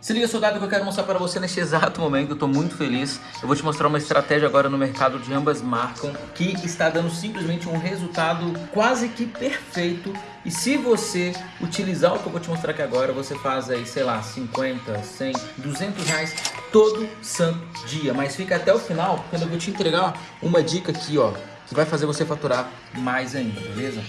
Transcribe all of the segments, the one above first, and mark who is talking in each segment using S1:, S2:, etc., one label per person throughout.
S1: Se liga, soldado, que eu quero mostrar para você neste exato momento. Eu estou muito feliz. Eu vou te mostrar uma estratégia agora no mercado de ambas marcam que está dando simplesmente um resultado quase que perfeito. E se você utilizar o que eu vou te mostrar aqui agora, você faz aí, sei lá, 50, 100, 200 reais todo santo dia. Mas fica até o final, porque eu vou te entregar uma dica aqui, ó, que vai fazer você faturar mais ainda, beleza?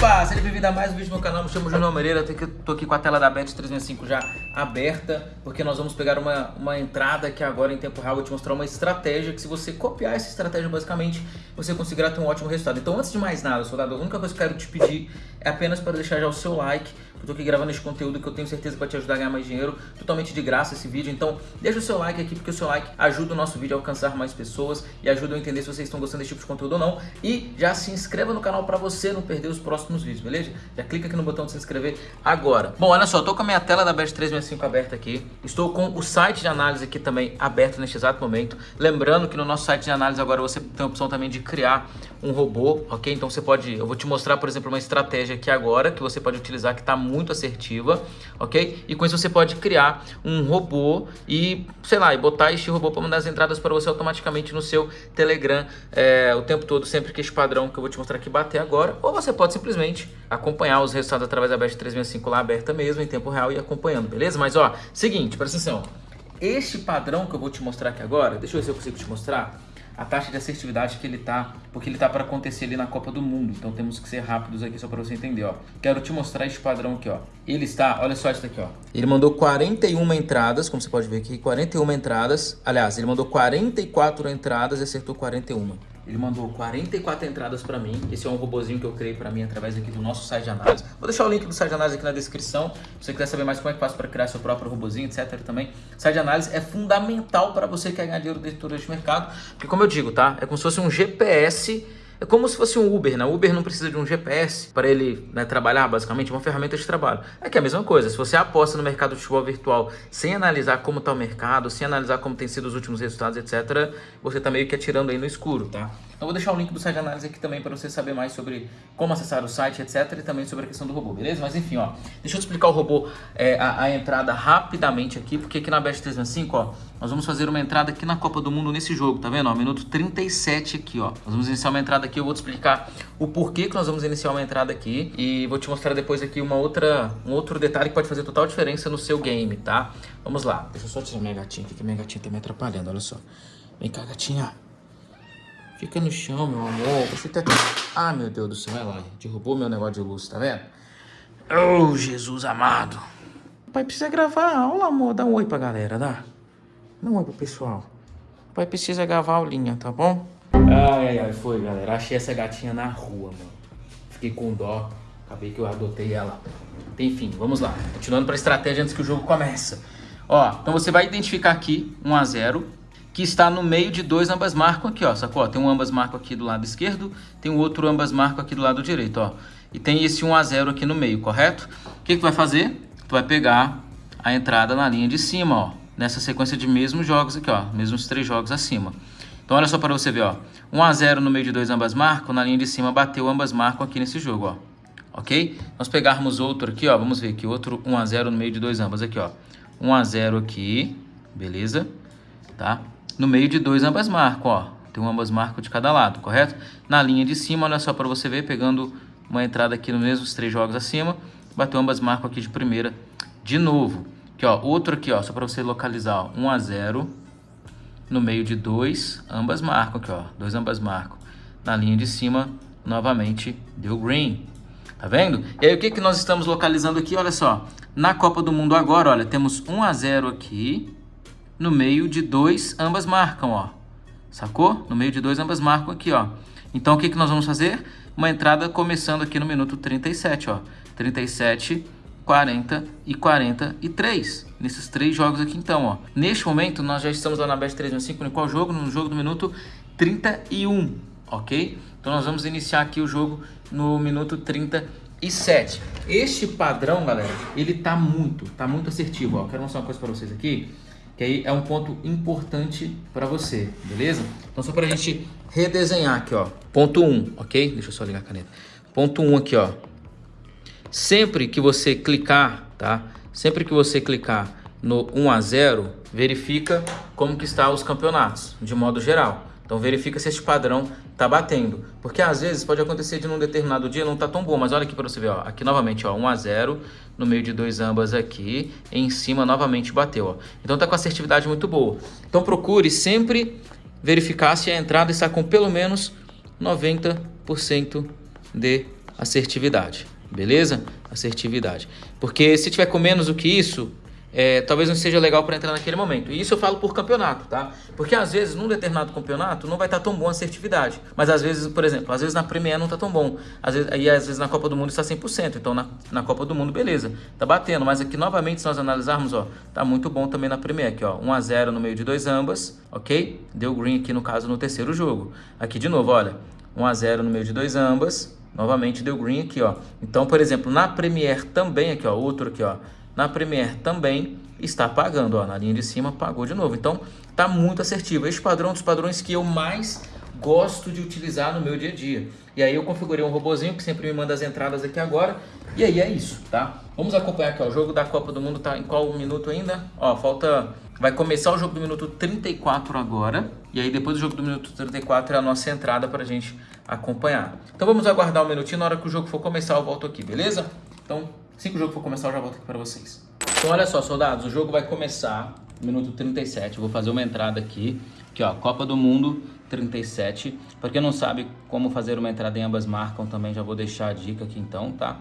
S1: Opa, seja bem-vindo a mais um vídeo no meu canal, me chamo Júnior Moreira, tô aqui com a tela da Bet 365 já aberta, porque nós vamos pegar uma, uma entrada aqui agora em tempo real, vou te mostrar uma estratégia que se você copiar essa estratégia basicamente, você conseguirá ter um ótimo resultado. Então antes de mais nada, soldado, a única coisa que eu quero te pedir é apenas para deixar já o seu like, eu tô aqui gravando esse conteúdo que eu tenho certeza que vai te ajudar a ganhar mais dinheiro, totalmente de graça esse vídeo, então deixa o seu like aqui, porque o seu like ajuda o nosso vídeo a alcançar mais pessoas e ajuda eu a entender se vocês estão gostando desse tipo de conteúdo ou não, e já se inscreva no canal para você não perder os próximos vídeos, beleza? Já clica aqui no botão de se inscrever agora. Bom, olha só, tô com a minha tela da Bet 365 aberta aqui, estou com o site de análise aqui também aberto neste exato momento, lembrando que no nosso site de análise agora você tem a opção também de criar um robô, ok? Então você pode, eu vou te mostrar, por exemplo, uma estratégia aqui agora que você pode utilizar que está muito assertiva, ok? E com isso você pode criar um robô e, sei lá, e botar este robô para mandar as entradas para você automaticamente no seu Telegram é, o tempo todo, sempre que este padrão que eu vou te mostrar aqui bater agora. Ou você pode simplesmente acompanhar os resultados através da Best 365 lá aberta mesmo, em tempo real e acompanhando, beleza? Mas ó, seguinte, presta atenção. Este padrão que eu vou te mostrar aqui agora, deixa eu ver se eu consigo te mostrar a taxa de assertividade que ele tá, porque ele tá para acontecer ali na Copa do Mundo. Então temos que ser rápidos aqui só para você entender, ó. Quero te mostrar este padrão aqui, ó. Ele está, olha só isso daqui, ó. Ele mandou 41 entradas, como você pode ver aqui, 41 entradas. Aliás, ele mandou 44 entradas e acertou 41. Ele mandou 44 entradas para mim. Esse é um robozinho que eu criei para mim através aqui do nosso site de análise. Vou deixar o link do site de análise aqui na descrição. Se você quiser saber mais como é que faz para criar seu próprio robozinho, etc. também. O site de análise é fundamental para você que quer ganhar dinheiro dentro deste mercado. Porque como eu digo, tá? É como se fosse um GPS é como se fosse um Uber, né? O Uber não precisa de um GPS para ele né, trabalhar, basicamente, é uma ferramenta de trabalho. É que é a mesma coisa, se você aposta no mercado de futebol virtual sem analisar como está o mercado, sem analisar como tem sido os últimos resultados, etc., você está meio que atirando aí no escuro, tá? Então vou deixar o link do site de análise aqui também para você saber mais sobre como acessar o site, etc., e também sobre a questão do robô, beleza? Mas enfim, ó, deixa eu te explicar o robô, é, a, a, entrada rapidamente aqui, porque aqui na Best 365, ó, nós vamos fazer uma entrada aqui na Copa do Mundo nesse jogo, tá vendo? Ó, minuto 37 aqui, ó. Nós vamos iniciar uma entrada aqui, eu vou te explicar o porquê que nós vamos iniciar uma entrada aqui e vou te mostrar depois aqui uma outra, um outro detalhe que pode fazer total diferença no seu game, tá? Vamos lá. Deixa eu só tirar minha gatinha aqui, que minha gatinha tá me atrapalhando, olha só. Vem cá, gatinha. Fica no chão, meu amor. Você tá... Ah, meu Deus do céu, vai lá. Derrubou meu negócio de luz, tá vendo? Oh, Jesus amado. Pai precisa gravar a aula, amor. Dá um oi pra galera, dá? Um oi pro pessoal. Pai precisa gravar a aulinha, tá bom? Ai, ai, ai, foi, galera. Achei essa gatinha na rua, mano. Fiquei com dó. Acabei que eu adotei ela. Enfim, vamos lá. Continuando pra estratégia antes que o jogo comece. Ó, então você vai identificar aqui 1 a 0 que está no meio de dois ambas marcam aqui, ó, sacou? Tem um ambas marcam aqui do lado esquerdo, tem o outro ambas marcam aqui do lado direito, ó. E tem esse 1 a 0 aqui no meio, correto? O que, que tu vai fazer? Tu vai pegar a entrada na linha de cima, ó, nessa sequência de mesmos jogos aqui, ó, mesmos três jogos acima. Então olha só para você ver, ó, 1 a 0 no meio de dois ambas marcam, na linha de cima bateu ambas marcam aqui nesse jogo, ó. Ok? Nós pegarmos outro aqui, ó, vamos ver aqui, outro 1 a 0 no meio de dois ambas aqui, ó. 1 a 0 aqui, beleza? Tá? no meio de dois ambas marcam, ó. Tem ambas marcam de cada lado, correto? Na linha de cima, olha só para você ver, pegando uma entrada aqui nos mesmos três jogos acima, bateu ambas marcam aqui de primeira de novo. Aqui, ó, outro aqui, ó, só para você localizar, ó, 1 a 0 no meio de dois, ambas marcam aqui, ó, dois ambas marcam. Na linha de cima, novamente, deu green. Tá vendo? E aí, o que, que nós estamos localizando aqui? Olha só, na Copa do Mundo agora, olha, temos 1 a 0 aqui, no meio de dois, ambas marcam, ó. Sacou? No meio de dois, ambas marcam aqui, ó. Então, o que, que nós vamos fazer? Uma entrada começando aqui no minuto 37, ó. 37, 40 e 43. Nesses três jogos aqui, então, ó. Neste momento, nós já estamos lá na Best 365, no qual jogo? No jogo do minuto 31, ok? Então, nós vamos iniciar aqui o jogo no minuto 37. Este padrão, galera, ele tá muito, tá muito assertivo, ó. Quero mostrar uma coisa para vocês aqui. Que aí é um ponto importante para você, beleza? Então só para a gente redesenhar aqui, ó. Ponto 1, um, ok? Deixa eu só ligar a caneta. Ponto 1 um aqui, ó. Sempre que você clicar, tá? Sempre que você clicar no 1 a 0, verifica como que está os campeonatos, de modo geral. Então verifica se esse padrão está batendo. Porque às vezes pode acontecer de num determinado dia não tá tão bom. Mas olha aqui para você ver, ó. Aqui novamente, ó, 1 a 0 no meio de dois ambas aqui. em cima novamente bateu, ó. Então tá com assertividade muito boa. Então procure sempre verificar se a entrada está com pelo menos 90% de assertividade. Beleza? Assertividade. Porque se tiver com menos do que isso, é, talvez não seja legal para entrar naquele momento. E isso eu falo por campeonato, tá? Porque às vezes num determinado campeonato não vai estar tá tão bom a assertividade. Mas às vezes, por exemplo, às vezes na Premier não está tão bom. Às vezes, e às vezes na Copa do Mundo está 100%. Então na, na Copa do Mundo, beleza, tá batendo. Mas aqui novamente, se nós analisarmos, ó, tá muito bom também na Premier aqui, ó. 1 a 0 no meio de dois ambas, ok? Deu green aqui no caso no terceiro jogo. Aqui de novo, olha, 1 a 0 no meio de dois ambas. Novamente deu green aqui, ó. Então, por exemplo, na Premier também aqui, ó, outro aqui, ó. Na Premier também está pagando, ó, na linha de cima pagou de novo. Então, tá muito assertivo. Esse padrão dos padrões que eu mais gosto de utilizar no meu dia a dia. E aí eu configurei um robozinho que sempre me manda as entradas aqui agora. E aí é isso, tá? Vamos acompanhar aqui, ó. O jogo da Copa do Mundo tá em qual minuto ainda? Ó, falta... Vai começar o jogo do minuto 34 agora. E aí depois do jogo do minuto 34 é a nossa entrada pra gente acompanhar. Então vamos aguardar um minutinho. Na hora que o jogo for começar eu volto aqui, beleza? Então, assim que o jogo for começar eu já volto aqui pra vocês. Então olha só, soldados, o jogo vai começar minuto 37. Eu vou fazer uma entrada aqui, aqui ó, Copa do Mundo 37. Para quem não sabe como fazer uma entrada em ambas marcam, também já vou deixar a dica aqui então, tá?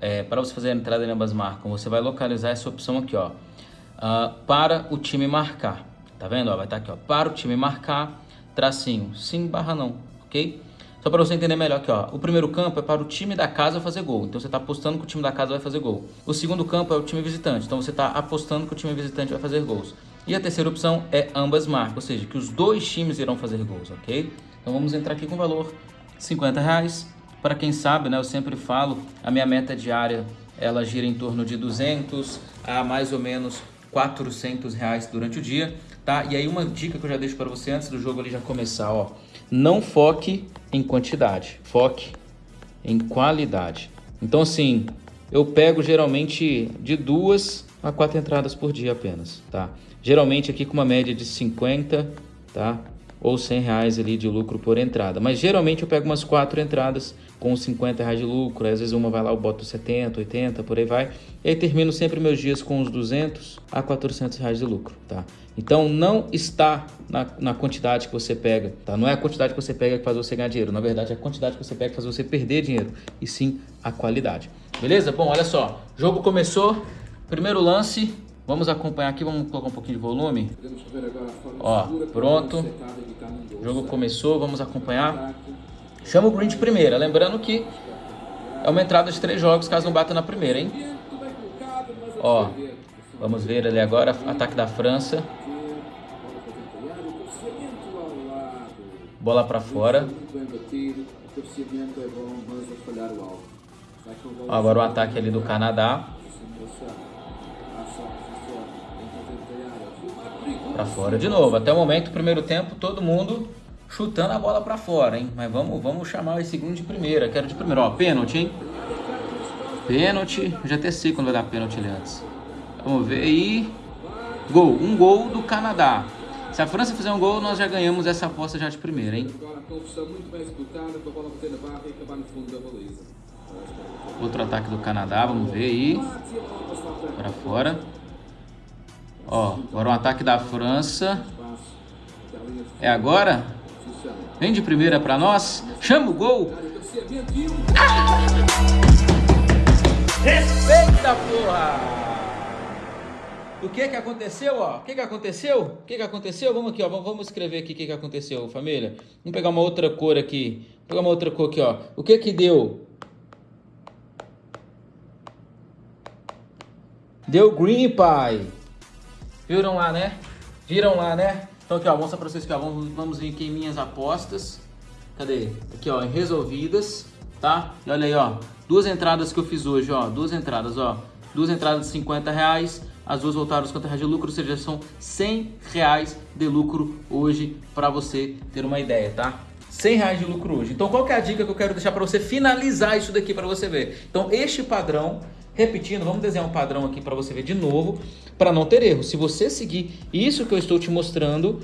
S1: É, para você fazer a entrada em ambas marcam, você vai localizar essa opção aqui, ó, uh, para o time marcar. Tá vendo? Ó, vai estar tá aqui, ó, para o time marcar, tracinho, sim barra não, ok? Só para você entender melhor aqui, ó. O primeiro campo é para o time da casa fazer gol. Então você está apostando que o time da casa vai fazer gol. O segundo campo é o time visitante. Então você está apostando que o time visitante vai fazer gols. E a terceira opção é ambas marcas, ou seja, que os dois times irão fazer gols, ok? Então vamos entrar aqui com o valor 50 reais. Para quem sabe, né, eu sempre falo, a minha meta diária ela gira em torno de 200 a mais ou menos 400 reais durante o dia, tá? E aí uma dica que eu já deixo para você antes do jogo ali já começar, ó. Não foque em quantidade, foque em qualidade. Então assim, eu pego geralmente de duas a quatro entradas por dia apenas, tá? Geralmente aqui com uma média de 50, tá? Ou 100 reais ali de lucro por entrada. Mas geralmente eu pego umas quatro entradas com 50 reais de lucro. Às vezes uma vai lá, eu boto 70, 80, por aí vai. E aí termino sempre meus dias com uns 200 a 400 reais de lucro, tá? Então não está na, na quantidade que você pega, tá? Não é a quantidade que você pega que faz você ganhar dinheiro. Na verdade, é a quantidade que você pega que faz você perder dinheiro. E sim a qualidade. Beleza? Bom, olha só. Jogo começou. Primeiro lance. Vamos acompanhar aqui, vamos colocar um pouquinho de volume. Ó, pronto. O jogo começou, vamos acompanhar. Chama o green de primeira. Lembrando que é uma entrada de três jogos caso não bata na primeira, hein? Ó, vamos ver ali agora, ataque da França. Bola para fora. Ó, agora o ataque ali do Canadá. Para fora de novo. Até o momento, primeiro tempo, todo mundo chutando a bola para fora, hein? Mas vamos, vamos chamar esse segundo de primeira. Quero de primeira. Ó, pênalti, hein? Pênalti. Já até sei quando vai dar pênalti ali antes. Vamos ver aí. Gol. Um gol do Canadá. Se a França fizer um gol, nós já ganhamos essa aposta já de primeira, hein? Outro ataque do Canadá, vamos ver aí. Para fora. Ó, agora um ataque da França. É agora? Vem de primeira para nós. Chama o gol. Respeita, porra! O que que aconteceu, ó? O que que aconteceu? O que que aconteceu? Vamos aqui, ó. Vamos escrever aqui o que que aconteceu, família. Vamos pegar uma outra cor aqui. Vou pegar uma outra cor aqui, ó. O que que deu? Deu green, pai. Viram lá, né? Viram lá, né? Então aqui, ó, vou mostrar pra vocês aqui, ó. Vamos, vamos vir aqui em minhas apostas. Cadê? Aqui, ó, em resolvidas, tá? E olha aí, ó. Duas entradas que eu fiz hoje, ó. Duas entradas, ó. Duas entradas de 50 reais as duas voltaram aos 50 reais de lucro, ou seja, são 100 reais de lucro hoje para você ter uma ideia, tá? 100 reais de lucro hoje. Então qual que é a dica que eu quero deixar para você finalizar isso daqui para você ver? Então este padrão, repetindo, vamos desenhar um padrão aqui para você ver de novo, para não ter erro. Se você seguir isso que eu estou te mostrando,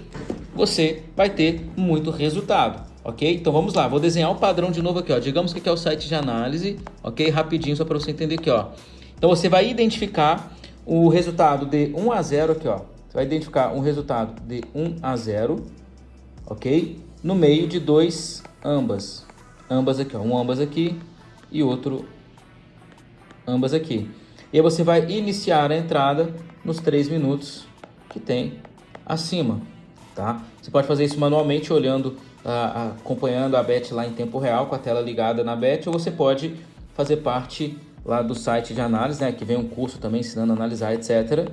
S1: você vai ter muito resultado ok? Então vamos lá, vou desenhar o padrão de novo aqui, ó. Digamos que aqui é o site de análise, ok? Rapidinho, só para você entender aqui, ó. Então você vai identificar o resultado de 1 a 0 aqui, ó. Você vai identificar um resultado de 1 a 0, ok? No meio de dois ambas. Ambas aqui, ó. Um ambas aqui e outro ambas aqui. E aí você vai iniciar a entrada nos 3 minutos que tem acima, tá? Você pode fazer isso manualmente olhando acompanhando a Bet lá em tempo real, com a tela ligada na Bet, ou você pode fazer parte lá do site de análise, né, que vem um curso também ensinando a analisar, etc.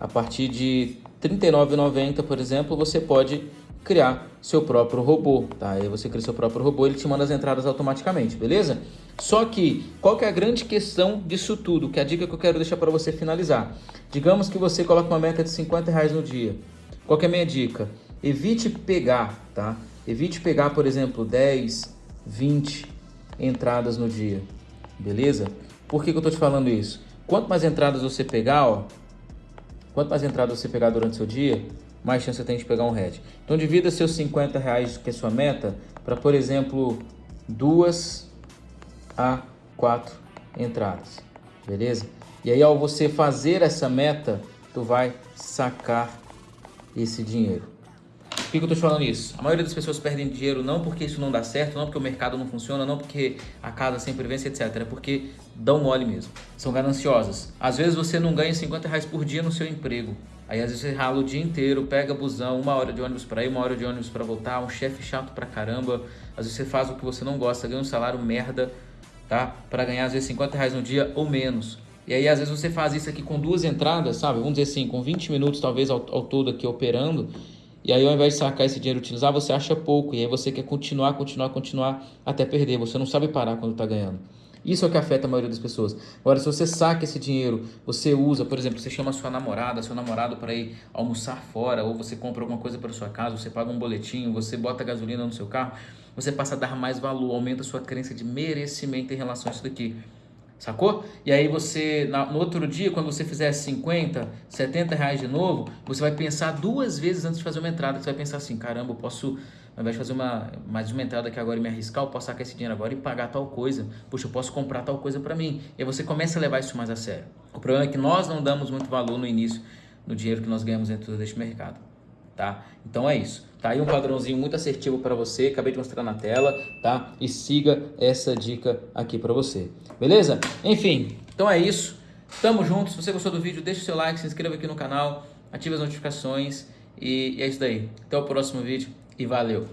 S1: A partir de R$ 39,90, por exemplo, você pode criar seu próprio robô, tá? Aí você cria seu próprio robô, ele te manda as entradas automaticamente, beleza? Só que, qual que é a grande questão disso tudo? Que é a dica que eu quero deixar para você finalizar. Digamos que você coloca uma meta de 50 reais no dia. Qual que é a minha dica? Evite pegar, tá? Evite pegar, por exemplo, 10, 20 entradas no dia, beleza? Por que, que eu estou te falando isso? Quanto mais entradas você pegar, ó, quanto mais entradas você pegar durante o seu dia, mais chance você tem de pegar um head. Então divida seus 50 reais, que é sua meta, para, por exemplo, duas a quatro entradas, beleza? E aí, ao você fazer essa meta, tu vai sacar esse dinheiro. Por que, que eu estou falando isso? A maioria das pessoas perdem dinheiro não porque isso não dá certo, não porque o mercado não funciona, não porque a casa sempre vence, etc. É porque dão mole mesmo. São gananciosas. Às vezes você não ganha 50 reais por dia no seu emprego. Aí às vezes você rala o dia inteiro, pega busão, uma hora de ônibus para ir, uma hora de ônibus para voltar, um chefe chato pra caramba. Às vezes você faz o que você não gosta, ganha um salário merda, tá? Para ganhar às vezes 50 reais no dia ou menos. E aí às vezes você faz isso aqui com duas entradas, sabe? Vamos dizer assim, com 20 minutos talvez ao, ao todo aqui operando e aí, ao invés de sacar esse dinheiro e utilizar, você acha pouco. E aí você quer continuar, continuar, continuar até perder. Você não sabe parar quando está ganhando. Isso é o que afeta a maioria das pessoas. Agora, se você saca esse dinheiro, você usa, por exemplo, você chama sua namorada, seu namorado para ir almoçar fora, ou você compra alguma coisa para sua casa, você paga um boletim, você bota gasolina no seu carro, você passa a dar mais valor, aumenta a sua crença de merecimento em relação a isso daqui. Sacou? E aí você, no outro dia, quando você fizer 50, 70 reais de novo, você vai pensar duas vezes antes de fazer uma entrada. Você vai pensar assim, caramba, eu posso, ao invés de fazer uma, mais uma entrada aqui agora e me arriscar, eu posso sacar esse dinheiro agora e pagar tal coisa. Puxa, eu posso comprar tal coisa para mim. E aí você começa a levar isso mais a sério. O problema é que nós não damos muito valor no início no dinheiro que nós ganhamos dentro deste mercado tá? Então é isso. Tá aí um padrãozinho muito assertivo para você, acabei de mostrar na tela, tá? E siga essa dica aqui para você. Beleza? Enfim, então é isso. Tamo junto. Se você gostou do vídeo, deixa o seu like, se inscreva aqui no canal, ative as notificações e é isso daí. Até o próximo vídeo e valeu!